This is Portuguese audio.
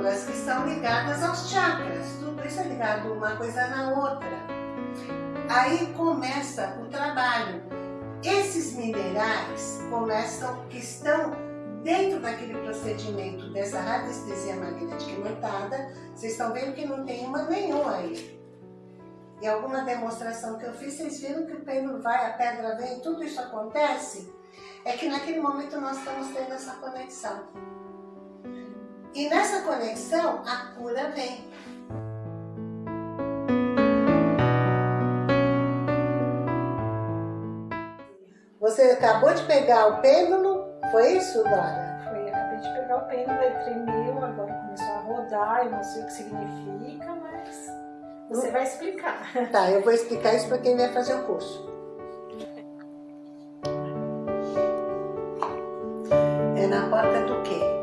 minerais que estão ligadas aos chakras. Tudo isso é ligado uma coisa na outra. Aí começa o trabalho. Esses minerais começam, que estão dentro daquele procedimento dessa radiestesia magnética imantada, vocês estão vendo que não tem uma nenhuma aí. E alguma demonstração que eu fiz, vocês viram que o pêndulo vai, a pedra vem, tudo isso acontece? É que naquele momento nós estamos tendo essa conexão. E nessa conexão, a cura vem. Você acabou de pegar o pêndulo, foi isso, Dora? Foi, acabei de pegar o pêndulo, ele tremeu, agora começou a rodar, eu não sei o que significa, mas você vai explicar. Tá, eu vou explicar isso para quem vai fazer o curso. É na porta do quê?